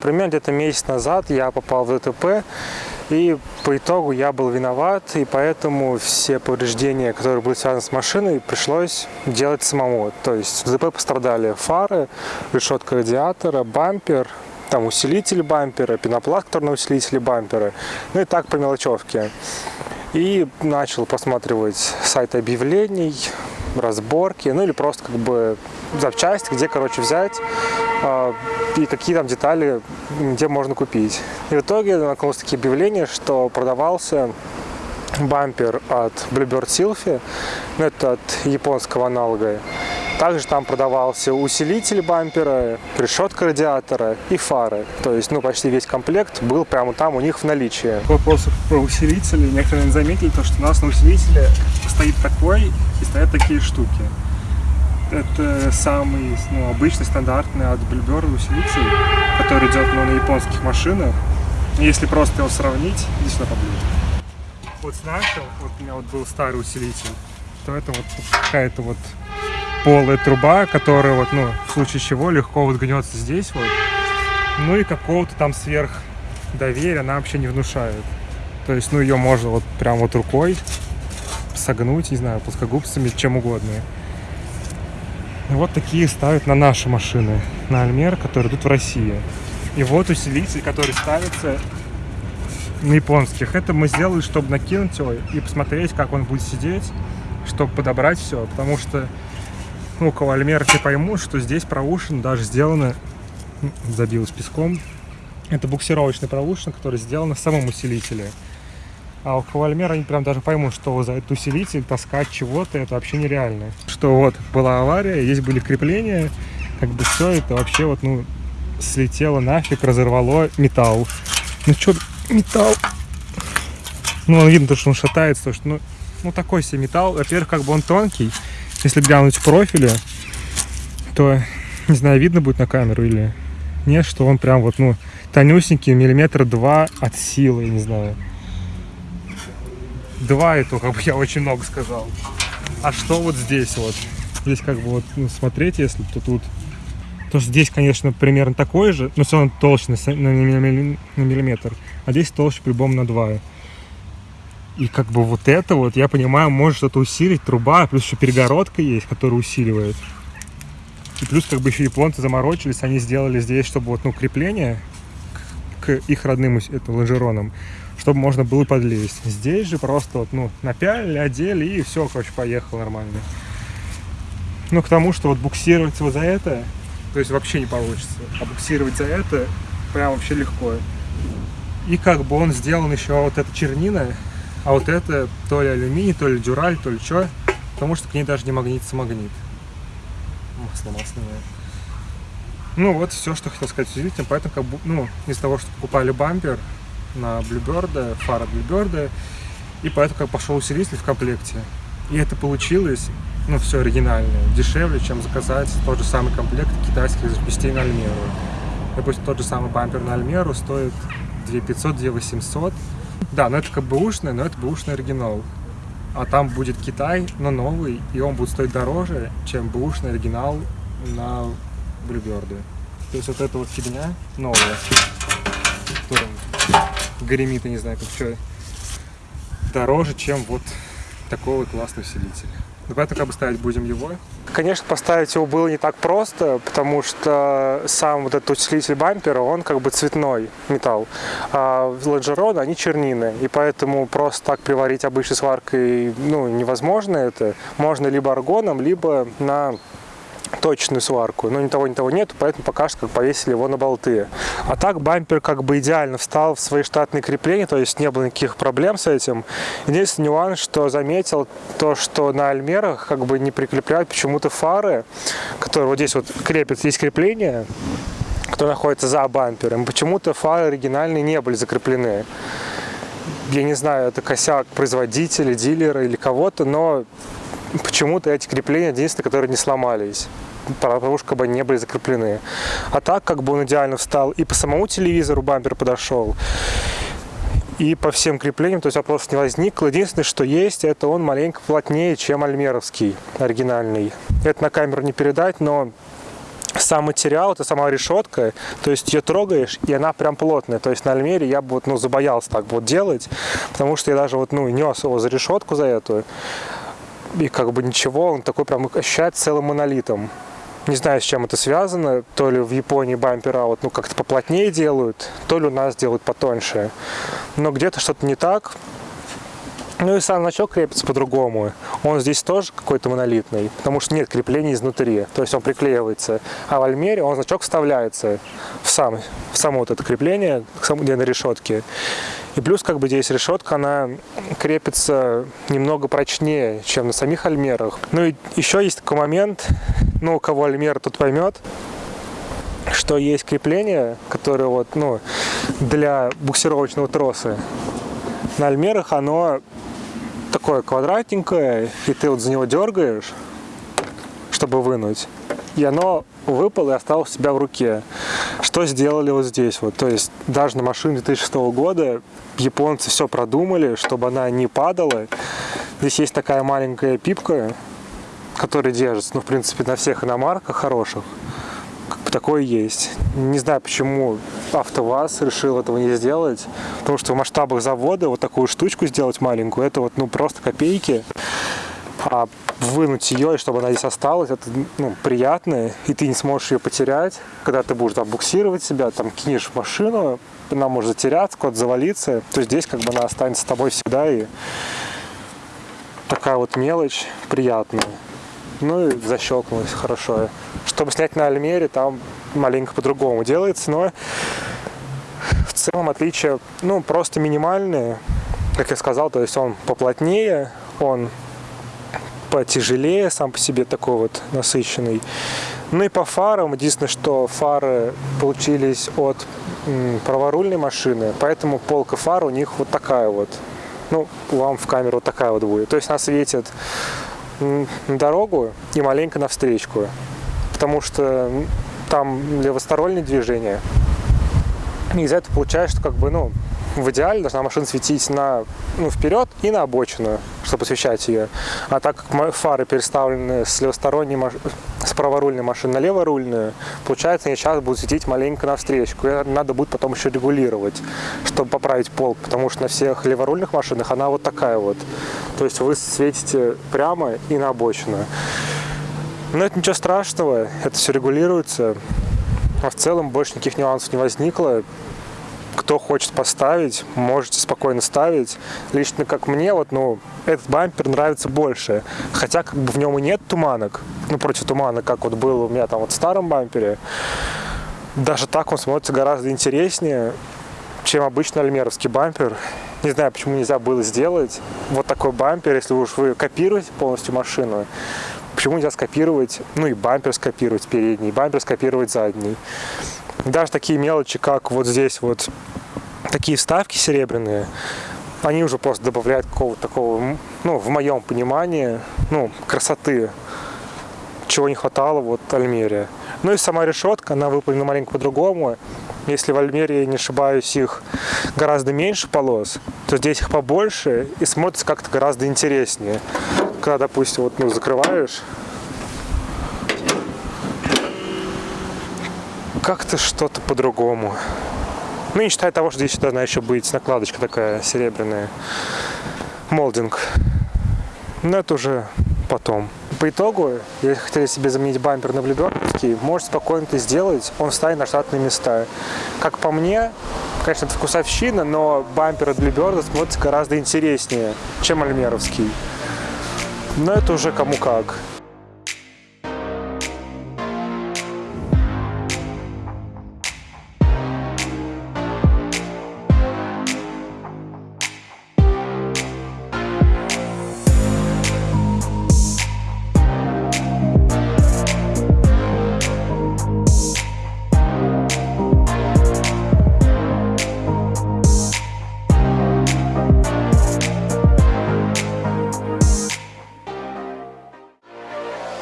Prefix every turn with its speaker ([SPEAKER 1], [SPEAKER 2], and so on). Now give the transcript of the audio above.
[SPEAKER 1] Примерно где-то месяц назад я попал в ДТП, и по итогу я был виноват, и поэтому все повреждения, которые были связаны с машиной, пришлось делать самому. То есть в ДТП пострадали фары, решетка радиатора, бампер, там усилитель бампера, пенопласт, который на усилителе бампера, ну и так по мелочевке. И начал просматривать сайт объявлений, разборки, ну или просто как бы запчасти, где, короче, взять и какие там детали, где можно купить. И в итоге наткнулся такие объявления, что продавался бампер от Bluebird Sylphy, ну это от японского аналога. Также там продавался усилитель бампера, решетка радиатора и фары. То есть, ну, почти весь комплект был прямо там у них в наличии.
[SPEAKER 2] Вопрос про усилители. Некоторые заметили, то, что у нас на усилителе стоит такой и стоят такие штуки. Это самый ну, обычный, стандартный от Bluebird усилитель, который идет ну, на японских машинах. Если просто его сравнить, здесь сюда поближе. Вот с нашим, вот у меня вот был старый усилитель, то это вот какая-то вот полая труба, которая вот, ну, в случае чего легко вот гнется здесь вот. Ну и какого-то там сверх доверия она вообще не внушает. То есть, ну, ее можно вот прям вот рукой согнуть, не знаю, плоскогубцами, чем угодно. Вот такие ставят на наши машины, на Альмер, которые идут в России. И вот усилитель, который ставится на японских. Это мы сделали, чтобы накинуть его и посмотреть, как он будет сидеть, чтобы подобрать все. Потому что ну, около Альмерки поймут, что здесь проушин даже сделано, забилось песком. Это буксировочный проушин, который сделан в самом усилителе. А у Кавальмера они прям даже поймут, что за этот усилитель таскать чего-то, это вообще нереально. Что вот была авария, есть были крепления, как бы все это вообще вот, ну, слетело нафиг, разорвало металл. Ну что, металл? Ну, он видно, что он шатается, что, ну, ну, такой себе металл. Во-первых, как бы он тонкий. Если глянуть в профиле, то, не знаю, видно будет на камеру или нет, что он прям вот, ну, тонюсенький, миллиметра два от силы, не знаю. Два это как бы я очень много сказал. А что вот здесь вот? Здесь как бы вот ну, смотреть, если то тут... То здесь, конечно, примерно такой же, но все равно толще на, на, на миллиметр. А здесь толще по-любому на 2. И как бы вот это вот, я понимаю, может что-то усилить, труба, плюс еще перегородка есть, которая усиливает. И плюс как бы еще японцы заморочились, они сделали здесь, чтобы вот, ну, крепление к, к их родным это, лонжеронам чтобы можно было подлезть. Здесь же просто вот, ну, напялили, одели и все, короче, поехал нормально. Ну, к тому, что вот буксировать вот за это, то есть вообще не получится. А буксировать за это прям вообще легко. И как бы он сделан еще вот эта чернина, а вот это то ли алюминий, то ли дюраль, то ли что, потому что к ней даже не магнитится магнит. Масло масляное. Ну вот все, что хотел сказать усилителем, поэтому как бы, ну, из того, что покупали бампер, на Bluebird, фара Bluebird, и поэтому как пошел усилитель в комплекте. И это получилось, ну, все оригинальное, дешевле, чем заказать тот же самый комплект китайских запчастей на Альмеру. Допустим, тот же самый бампер на Альмеру стоит 2500, 2800. Да, но это как бы ушный, но это бэушный оригинал. А там будет Китай, но новый, и он будет стоить дороже, чем бэушный оригинал на Bluebird. То есть вот эта вот фигня новая, гремит, я не знаю, как что, дороже, чем вот такой вот классный усилитель. Ну, поэтому как бы будем его.
[SPEAKER 1] Конечно, поставить его было не так просто, потому что сам вот этот усилитель бампера, он как бы цветной металл, а лонжероны, они чернины, и поэтому просто так приварить обычной сваркой, ну, невозможно это. Можно либо аргоном, либо на точную сварку, но ни того, ни того нету, поэтому пока что как повесили его на болты. А так бампер как бы идеально встал в свои штатные крепления, то есть не было никаких проблем с этим. Единственный нюанс, что заметил, то, что на альмерах как бы не прикрепляют почему-то фары, которые вот здесь вот крепят, здесь крепление, которое находится за бампером. Почему-то фары оригинальные не были закреплены я не знаю, это косяк производителя, дилера или кого-то, но почему-то эти крепления единственные, которые не сломались потому что как бы не были закреплены. А так как бы он идеально встал и по самому телевизору бампер подошел, и по всем креплениям, то есть вопросов не возникло. Единственное, что есть, это он маленько плотнее, чем альмеровский оригинальный. Это на камеру не передать, но сам материал, это сама решетка, то есть ее трогаешь, и она прям плотная. То есть на Альмере я бы вот, ну, забоялся так вот делать, потому что я даже вот, ну, нес его за решетку за эту, и как бы ничего, он такой прям ощущается целым монолитом. Не знаю, с чем это связано. То ли в Японии бампера вот, ну, как-то поплотнее делают, то ли у нас делают потоньше. Но где-то что-то не так. Ну и сам значок крепится по-другому. Он здесь тоже какой-то монолитный, потому что нет крепления изнутри. То есть он приклеивается. А в Альмере он значок вставляется в, сам, в само вот это крепление, где на решетке. И плюс как бы здесь решетка, она крепится немного прочнее, чем на самих альмерах. Ну и еще есть такой момент, ну у кого альмер тут поймет, что есть крепление, которое вот, ну, для буксировочного троса. На альмерах оно такое квадратненькое, и ты вот за него дергаешь, чтобы вынуть, и оно выпало и осталось у себя в руке. Что сделали вот здесь? Вот, то есть даже на машине 2006 года японцы все продумали, чтобы она не падала. Здесь есть такая маленькая пипка, которая держится, ну, в принципе, на всех иномарках хороших. Бы такое есть. Не знаю, почему АвтоВАЗ решил этого не сделать, потому что в масштабах завода вот такую штучку сделать маленькую, это вот, ну, просто копейки. А вынуть ее, и чтобы она здесь осталась, это ну, приятно, и ты не сможешь ее потерять, когда ты будешь там буксировать себя, там кинешь машину, она может затеряться, куда-то завалиться, то здесь как бы она останется с тобой всегда, и такая вот мелочь приятная. Ну и защелкнулась хорошо. Чтобы снять на Альмере, там маленько по-другому делается, но в целом отличия, ну, просто минимальные. Как я сказал, то есть он поплотнее, он потяжелее сам по себе такой вот насыщенный. Ну и по фарам, единственное, что фары получились от праворульной машины, поэтому полка фар у них вот такая вот. Ну, вам в камеру такая вот будет. То есть она светит на дорогу и маленько на встречку, потому что там левостороннее движение. И из-за этого получается, что как бы, ну, в идеале должна машина светить на, ну, вперед и на обочину, чтобы освещать ее. А так как фары переставлены с левосторонней маш... с праворульной машины на леворульную, получается, они сейчас будут светить маленько навстречу. И надо будет потом еще регулировать, чтобы поправить полк, потому что на всех леворульных машинах она вот такая вот. То есть вы светите прямо и на обочину. Но это ничего страшного, это все регулируется. А в целом больше никаких нюансов не возникло кто хочет поставить, можете спокойно ставить. Лично как мне, вот, ну, этот бампер нравится больше. Хотя как бы в нем и нет туманок, ну, против тумана, как вот было у меня там вот в старом бампере. Даже так он смотрится гораздо интереснее, чем обычный альмеровский бампер. Не знаю, почему нельзя было сделать вот такой бампер, если уж вы копируете полностью машину. Почему нельзя скопировать, ну и бампер скопировать передний, и бампер скопировать задний. Даже такие мелочи, как вот здесь вот такие вставки серебряные, они уже просто добавляют какого-то такого, ну, в моем понимании, ну, красоты, чего не хватало вот Альмере. Ну и сама решетка, она выполнена маленько по-другому. Если в Альмере, не ошибаюсь, их гораздо меньше полос, то здесь их побольше и смотрится как-то гораздо интереснее. Когда, допустим, вот, ну, закрываешь, как-то что-то по-другому. Ну, не считая того, что здесь должна еще быть накладочка такая серебряная. Молдинг. Но это уже потом. По итогу, если хотели себе заменить бампер на блюберковский, можете спокойно это сделать, он встанет на штатные места. Как по мне, конечно, это вкусовщина, но бампер от Блюберда смотрится гораздо интереснее, чем альмеровский. Но это уже кому как.